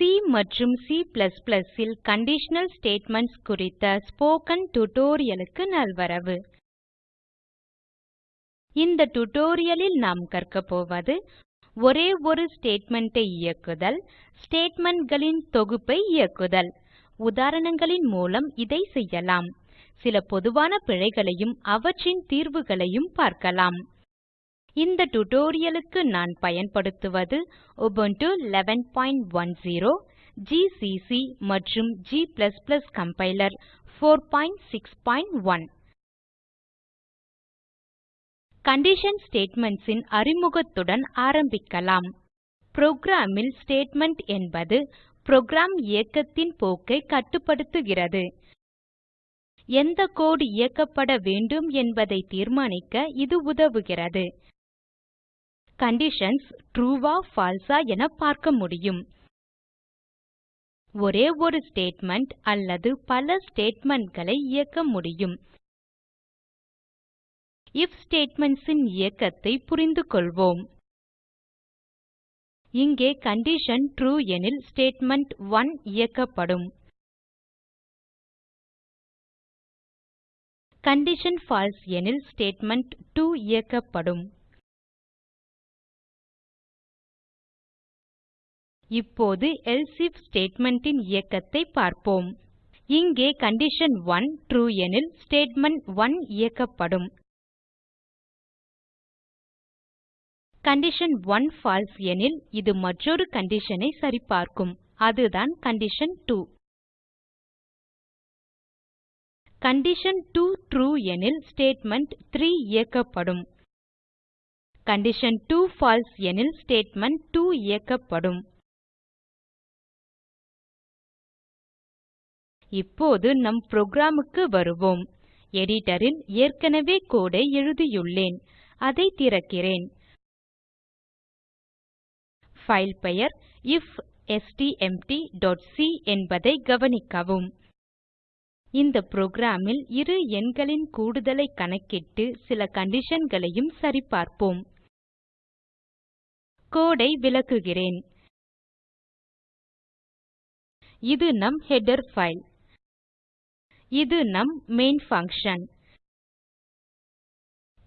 C மற்றும் C++ இல் conditional statements குறித்த ஸ்போக்கன் tutorialக்கு நல்வரவு. இந்த tutorialலில் நாம் கற்கப் போவது ஒரே ஒரு statement ஐ இயக்குதல் statementகளின் தொகுப்பை இயக்குதல். உதாரணங்களின் மூலம் இதை செய்யலாம். சில பொதுவான பிழைகளையும் அவற்றின் தீர்வுகளையும் பார்க்கலாம். இந்த டுடோரியலுக்கு நான் பயன்படுத்துவது Ubuntu 1110 GCC மற்றும் g கம்பைலர் 461 கண்டிஷன் statements இன் அறிமுகத்துடன் ஆரம்பிக்கலாம். Program ல் ஸ்டேட்மெண்ட் என்பது program இயக்கத்தின் போக்கை கட்டுப்படுத்துகிறது. எந்த கோடு இயக்கப்பட வேண்டும் என்பதை தீர்மானிக்க இது உதவுகிறது. கண்டிஷன்ஸ் ட்ரூ ஆ false என பார்க்க முடியும். ஒரே ஒரு ஸ்டேட்மெண்ட் அல்லது பல statementகளை இயக்க முடியும். If statements இயக்கத்தை இயக்கத்தை புரிந்துகொள்வோம் இங்கே கண்டிஷன் ட்ரூ எனில் ஸ்டேட்மெண்ட்1 இயக்கப்படும். கண்டிஷன் பால்சே எனில் ஸ்டேட்மெண்ட்2 இயக்கப்படும். இப்போது எல்சே ஐஎஃப் statement ன் இயக்கத்தை பார்ப்போம். இங்கே கண்டிஷன் கண்டிஷன்1 ட்ரூ எனில் ஸ்டேட்மெண்ட் ஸ்டேட்மெண்ட்1 இயக்கப்படும். கண்டிஷன் கண்டிஷன்1 பால்சே எனில் இது மற்றொரு condition ஐ சரிபார்க்கும். அதுதான் condition two condition two true எனில் ஸ்டேட்மெண்ட் ஸ்டேட்மெண்ட்3 இயக்கப்படும். கண்டிஷன் கண்டிஷன்2 பால்சே எனில் ஸ்டேட்மெண்ட் ஸ்டேட்மெண்ட்2 இயக்கப்படும். இப்போது நம் programக்கு வருவோம். எடிட்டரில் ஏற்கனவே கோடை எழுதியுள்ளேன். அதை திறக்கிறேன். ஃபைல் பெயர் ifstmtசி என்பதை கவனிக்கவும். இந்த program இரு எண்களின் கூடுதலை கணக்கிட்டு சில conditionகளையும் சரிபார்ப்போம். code ஐ விளக்குகிறேன். இது நம் ஹெடர் ஃபைல் இது நம் மெயின் பங்ஷன்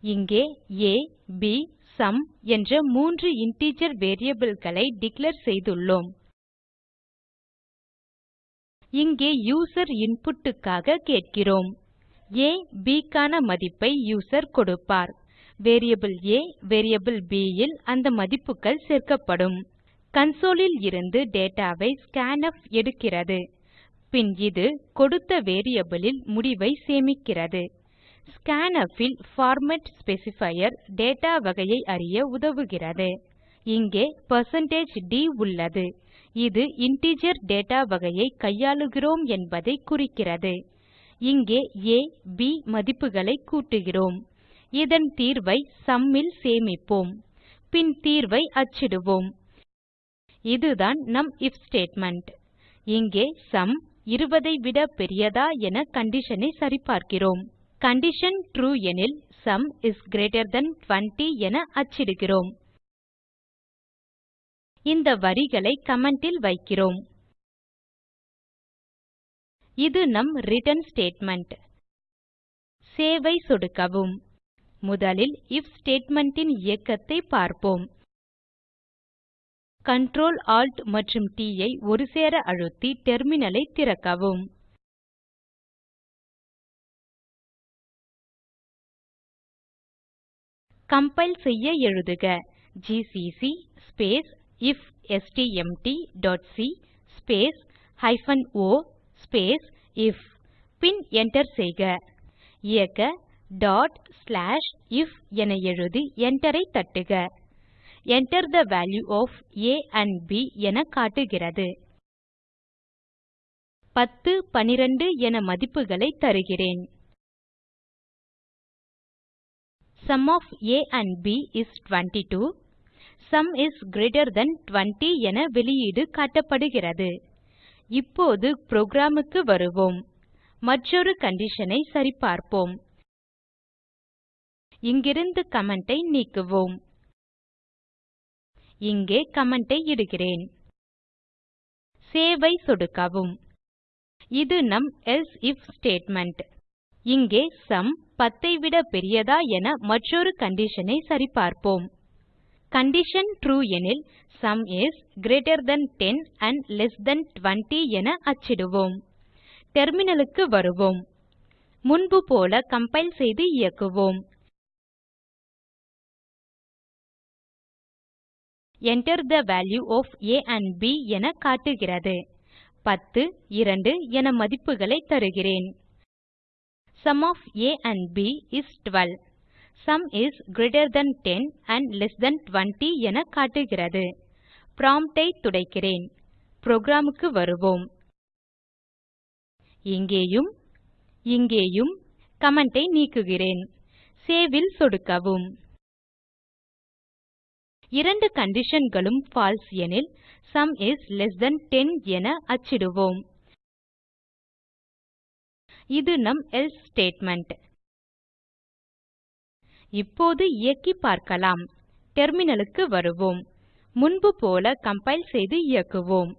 இங்கே ஆ ப் சும் என்ற மூன்று இன்டிஜர் variableகளை டிக்ளேர் செய்துள்ளோம். இங்கே யூசர் input க்காக கேட்கிறோம். ஆ b க்கான மதிப்பை யூசர் கொடுப்பார். வேரியபிள் ஆ வேரியபிள் b ல் அந்த மதிப்புகள் சேர்க்கப்படும். Console ல் இருந்து data ஐ scanf எடுக்கிறது. பின் இது கொடுத்த வேரியபிளில் முடிவை சேமிக்கிறது. Scanf ல் பார்மேட் ஸ்பெசிஃபையர் data வகையை அறிய உதவுகிறது. இங்கே %d உள்ளது. இது இன்டிஜர் data வகையை கையாளுகிறோம் என்பதை குறிக்கிறது. இங்கே ஆ ப் மதிப்புகளை கூட்டுகிறோம். இதன் தீர்வை sum ல் சேமிப்போம். பின் தீர்வை அச்சிடுவோம். இதுதான் நம் ஐஎஃப் ஸ்டேட்மெண்ட் இங்கே சும் 20 ஐ விட பெரியதா என condition ஐ சரிபார்க்கிறோம். கண்டிஷன் ட்ரூ எனில் sum இஸ் greater தன் 20 என அச்சிடுகிறோம். இந்த வரிகளை comment ல் வைக்கிறோம். இது நம் ரிட்டர்ன் ஸ்டேட்மெண்ட் சேவ் ஐ சொடுக்கவும். முதலில் ஐஎஃப் statement ன் இயக்கத்தை பார்ப்போம். Ctrl Alt மற்றும் T ஐ ஒருசேர அழுத்தி டெர்மினலை திறக்கவும். கம்பைல் செய்ய எழுதுக ஜிசிசி ஸ்பேஸ் ifstmtசி ஸ்பேஸ் o ஸ்பேஸ் இஃப் பின் enter செய்க. இயக்க if என எழுதி enter ஐ தட்டுக. Enter the value of a and b என காட்டுகிறது 10 12 என மதிப்புகளை தருகிறேன் sum of a and b is 22 sum is greater than 20 என வெளியீடு காட்டப்படுகிறது இப்போது ப்ரோக்ராமுக்கு வருவோம் மற்றொரு கண்டிஷனை சரிபார்ப்போம் இங்கிருந்து கமெண்ட் நீக்குவோம் இங்கே comment ஐ இடுகிறேன். சேவ் ஐ சொடுக்கவும். இது நம் else if ஸ்டேட்மெண்ட் இங்கே சம் 10 ஐ விட பெரியதா என மற்றொரு கண்டிஷனை ஐ சரிபார்ப்போம். கண்டிஷன் ட்ரூ எனில் sum is greater than 10 and less than 20 என அச்சிடுவோம். டெர்மினலுக்கு வருவோம். முன்பு போல கம்பைல் செய்து இயக்குவோம். Enter the value of a and b என காட்டுகிறது 10 2 என மதிப்புகளை தருகிறேன் Sum of a and b is 12 Sum is greater than 10 and less than 20 என காட்டுகிறது prompt ஐ துடைக்கிறேன் புரோகிராம் க்கு வருவோம் இங்கேயும் இங்கேயும் comment ஐ நீக்குகிறேன் Save ல் சொடுக்கவும் இரண்டு conditionகளும் false எனில் sum இஸ் less than 10 என அச்சிடுவோம். இது நம் else ஸ்டேட்மெண்ட் இப்போது இயக்கி பார்க்கலாம். டெர்மினலுக்கு வருவோம். முன்பு போல கம்பைல் செய்து இயக்குவோம்.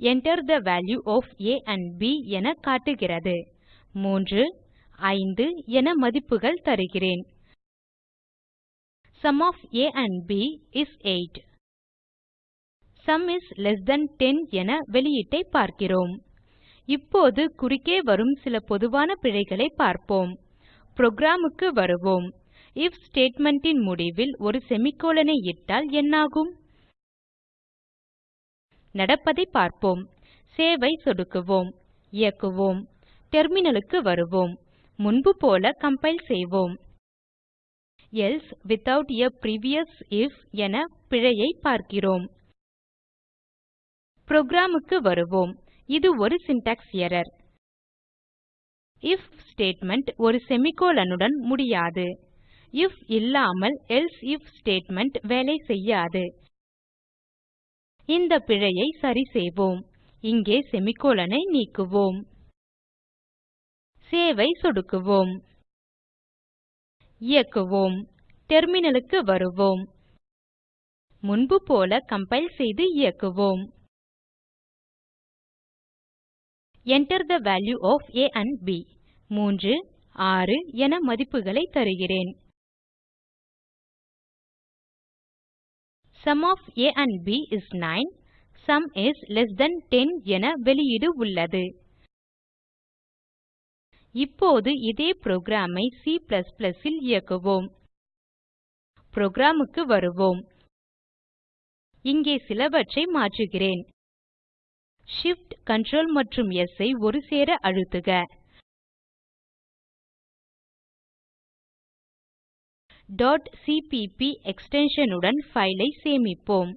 Enter the value of a and b என காட்டுகிறது. 3 5 என மதிப்புகள் தருகிறேன். Sum of a and b is 8 Sum is less than 10 என வெளியீட்டை பார்க்கிறோம். இப்போது குறுக்கே வரும் சில பொதுவான பிழைகளை பார்ப்போம். ப்ரோக்ராமுக்கு வருவோம். If statement ன் முடிவில் ஒரு செமிக்கோலனை இட்டால் என்னாகும்? நடப்பதை பார்ப்போம். சேவை சொடுக்குவோம். இயக்குவோம். டெர்மினலுக்கு வருவோம். முன்பு போல கம்பைல் செய்வோம். Else without a previous if என பிழையை பார்க்கிறோம். ப்ரோக்ராமுக்கு வருவோம். இது ஒரு syntax error if ஸ்டேட்மெண்ட் ஒரு செமிகோலனுடன் முடியாது. If இல்லாமல் else if ஸ்டேட்மெண்ட் வேலை செய்யாது. இந்த பிழையை சரிசெய்வோம் இங்கே செமிகோலனை நீக்குவோம். சேவை ஐ சொடுக்குவோம். இயக்குவோம். டெர்மினலுக்கு வருவோம். முன்பு போல கம்பைல் செய்து இயக்குவோம். Enter the value of a and b. 3 6 என மதிப்புகளை தருகிறேன். Sum of a and b is 9 Sum is less than 10 என வெளியீடு உள்ளது. இப்போது இதே புரோகிராம் C இல் இயக்குவோம். புரோகிராம் வருவோம். இங்கே சிலவற்றை மாற்றுகிறேன். Shift Ctrl மற்றும் S ஐ ஒருசேர அழுத்துக .cpp extension உடன் file ஐ சேமிப்போம்.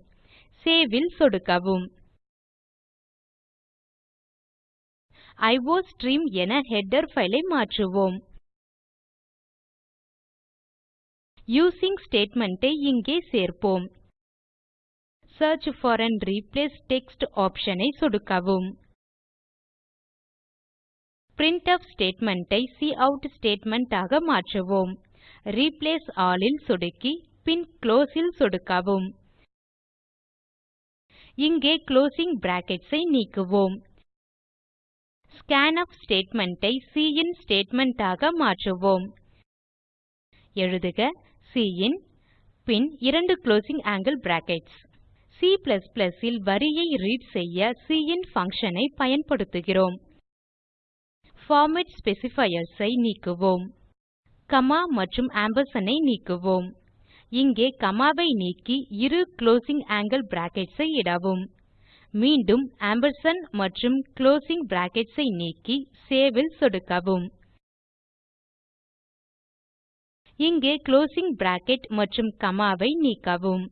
Save ல் சொடுக்கவும். Iostream என ஹெடர் file மாற்றுவோம். யூசிங் statement ஐ இங்கே சேர்ப்போம். Search for and replace text option ஐ சொடுக்கவும். Printf statement ஐ cout statement ஆக மாற்றுவோம். Replace all ல் சொடுக்கி பின் close ல் சொடுக்கவும். இங்கே closing brackets ஐ நீக்குவோம். Scanf statement ஐ cin statement ஆக மாற்றுவோம். எழுதுக cin பின் இரண்டு குளோசிங் angle brackets. C ல் வரியை ரீட் செய்ய cin function ஐ பயன்படுத்துகிறோம். பார்மேட் specifiers ஐ நீக்குவோம். கமா மற்றும் ஆம்பர்சாண்ட் ஐ நீக்குவோம். இங்கே கமாவை நீக்கி இரு குளோசிங் angle brackets ஐ இடவும். மீண்டும் ஆம்பர்சாண்ட் மற்றும் குளோசிங் brackets ஐ நீக்கி Save ல் சொடுக்கவும். இங்கே குளோசிங் பிராக்கெட் மற்றும் காமா ஐ நீக்கவும்.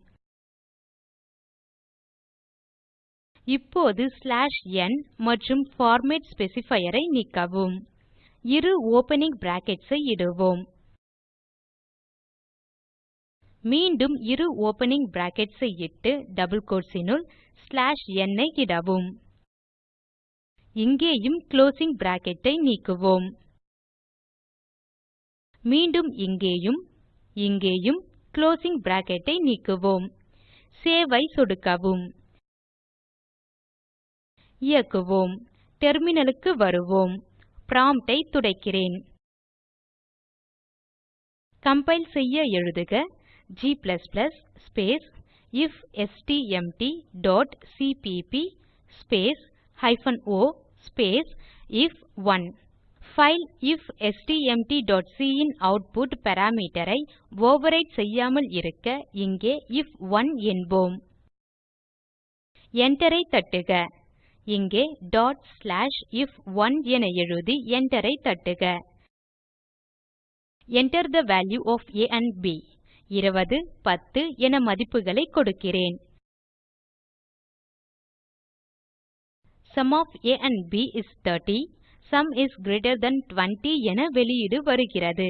இப்போது ஸ்லாஷ் n மற்றும் பார்மேட் specifier ஐ நீக்கவும். இரு ஓப்பனிங் பிராக்கெட்ஸ் ஐ இடுவோம். மீண்டும் இரு ஓப்பனிங் பிராக்கெட்ஸ் ஐ இட்டு டபுள் கோட்ஸினுள் ஸ்லாஷ் n ஐ இடவும். இங்கேயும் க்ளோசிங் பிராக்கெட் ஐ நீக்குவோம். மீண்டும் இங்கேயும் இங்கேயும் க்ளோசிங் பிராக்கெட் ஐ நீக்குவோம். சேவ் ஐ சொடுக்கவும். இயக்குவோம். டெர்மினலுக்கு வருவோம். prompt ஐ துடைக்கிறேன். கம்பைல் செய்ய எழுதுக. G space ifstmtசிபிபி space hyphen o space I F one file ifstmtசி ன் ஆட்புட் பாராமீட்டர் ஐ ஓவர்விரைட் செய்யாமல் இருக்க இங்கே ஐஎஃப்1 என்போம். Enter ஐ தட்டுக. இங்கே if1 என எழுதி Enter ஐ தட்டுக. Enter the value of a and b. 20 10 என மதிப்புகளை கொடுக்கிறேன். Sum of a and b is 30 sum is greater than 20 என வெளியீடு வருகிறது.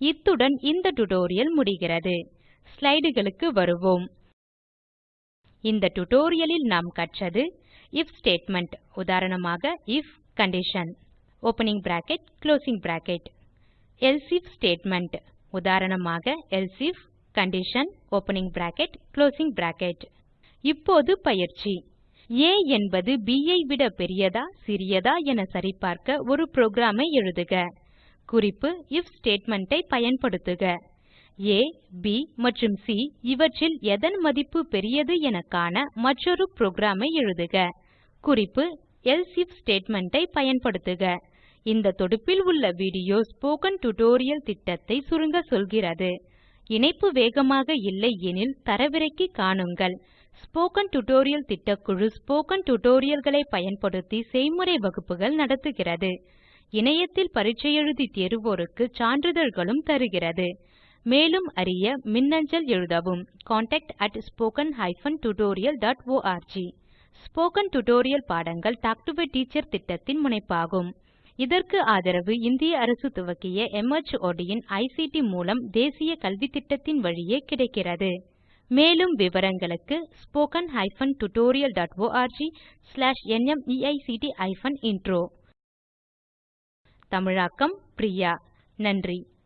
இத்துடன் இந்த டுடோரியல் முடிகிறது. ஸ்லைடுகளுக்கு வருவோம். இந்த டுடோரியலில் நாம் கற்றது if ஸ்டேட்மெண்ட் உதாரணமாக if condition opening bracket closing bracket. Else if statement உதாரணமாக else if condition opening bracket closing bracket. இப்போது பயிற்சி. A என்பது b ஐ விட பெரியதா சிறியதா என சரிபார்க்க ஒரு புரோகிராம் ஐ எழுதுக. குறிப்பு if ஸ்டேட்மெண்ட் ஐ பயன்படுத்துக. A b மற்றும் சி இவற்றில் எதன் மதிப்பு பெரியது என காண மற்றொரு புரோகிராம் ஐ எழுதுக. குறிப்பு else if ஸ்டேட்மெண்ட் ஐ பயன்படுத்துக. இந்த தொடுப்பில் உள்ள வீடியோ ஸ்போக்கன் டியூட்டோரியல் திட்டத்தை சுருங்க சொல்கிறது. இணைப்பு வேகமாக இல்லை எனில் தரவிறக்கி காணுங்கள். ஸ்போக்கன் டியூட்டோரியல் திட்டக்குழு ஸ்போக்கன் டியூட்டோரியல்களை பயன்படுத்தி செய்முறை வகுப்புகள் நடத்துகிறது. இணையத்தில் பரீட்சை எழுதி தேர்வோருக்கு சான்றிதழ்களும் தருகிறது. மேலும் அறிய மின்னஞ்சல் எழுதவும். contactspoken tutorialorg ஸ்போக்கன் டியூட்டோரியல் பாடங்கள் டாக் டு எ டீச்சர் திட்டத்தின் முனைப்பாகும். இதற்கு ஆதரவு இந்திய அரசு துவக்கிய மார்ட் இன் ஐசிடி மூலம் தேசிய கல்வித்திட்டத்தின் வழியே கிடைக்கிறது. மேலும் விவரங்களுக்கு spoken hyphen tutorial dot org slash நிமைக்ட் ஹைபன் இன்ட்ரோ தமிழாக்கம் பிரியா. நன்றி.